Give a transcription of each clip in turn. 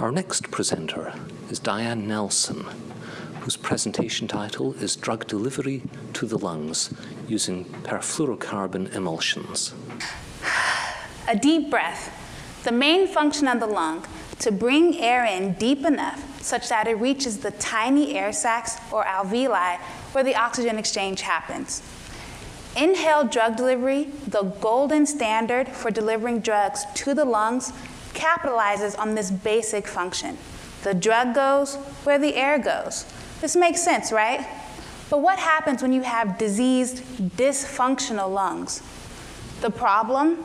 Our next presenter is Diane Nelson, whose presentation title is Drug Delivery to the Lungs using perfluorocarbon emulsions. A deep breath. The main function of the lung to bring air in deep enough such that it reaches the tiny air sacs or alveoli where the oxygen exchange happens. Inhaled drug delivery, the golden standard for delivering drugs to the lungs, capitalizes on this basic function. The drug goes where the air goes. This makes sense, right? But what happens when you have diseased, dysfunctional lungs? The problem?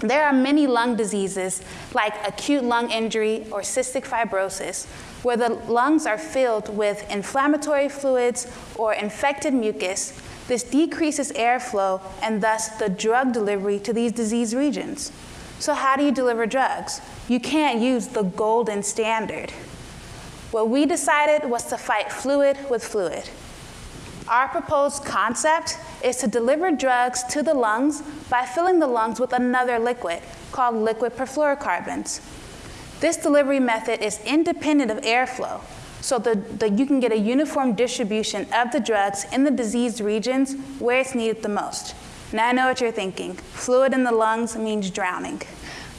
There are many lung diseases like acute lung injury or cystic fibrosis where the lungs are filled with inflammatory fluids or infected mucus. This decreases airflow and thus the drug delivery to these disease regions. So how do you deliver drugs? You can't use the golden standard. What we decided was to fight fluid with fluid. Our proposed concept is to deliver drugs to the lungs by filling the lungs with another liquid called liquid perfluorocarbons. This delivery method is independent of airflow, so that you can get a uniform distribution of the drugs in the diseased regions where it's needed the most. Now I know what you're thinking. Fluid in the lungs means drowning.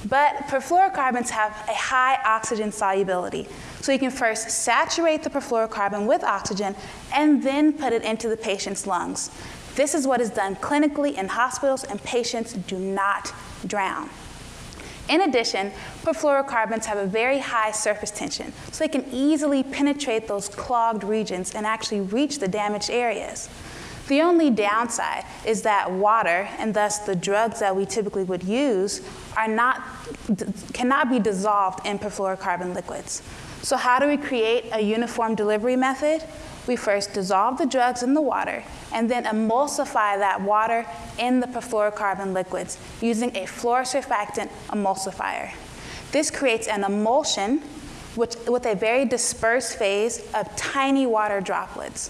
But perfluorocarbons have a high oxygen solubility. So you can first saturate the perfluorocarbon with oxygen and then put it into the patient's lungs. This is what is done clinically in hospitals and patients do not drown. In addition, perfluorocarbons have a very high surface tension, so they can easily penetrate those clogged regions and actually reach the damaged areas. The only downside is that water, and thus the drugs that we typically would use, are not, cannot be dissolved in perfluorocarbon liquids. So how do we create a uniform delivery method? We first dissolve the drugs in the water and then emulsify that water in the perfluorocarbon liquids using a fluorosurfactant emulsifier. This creates an emulsion which, with a very dispersed phase of tiny water droplets.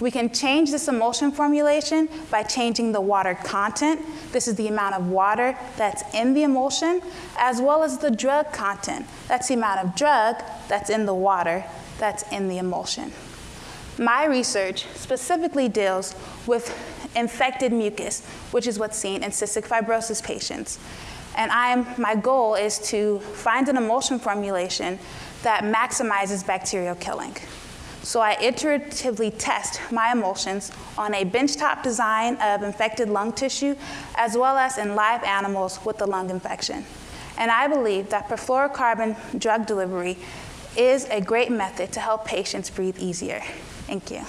We can change this emulsion formulation by changing the water content. This is the amount of water that's in the emulsion, as well as the drug content. That's the amount of drug that's in the water that's in the emulsion. My research specifically deals with infected mucus, which is what's seen in cystic fibrosis patients. And I'm, my goal is to find an emulsion formulation that maximizes bacterial killing. So I iteratively test my emulsions on a benchtop design of infected lung tissue, as well as in live animals with the lung infection. And I believe that perfluorocarbon drug delivery is a great method to help patients breathe easier. Thank you.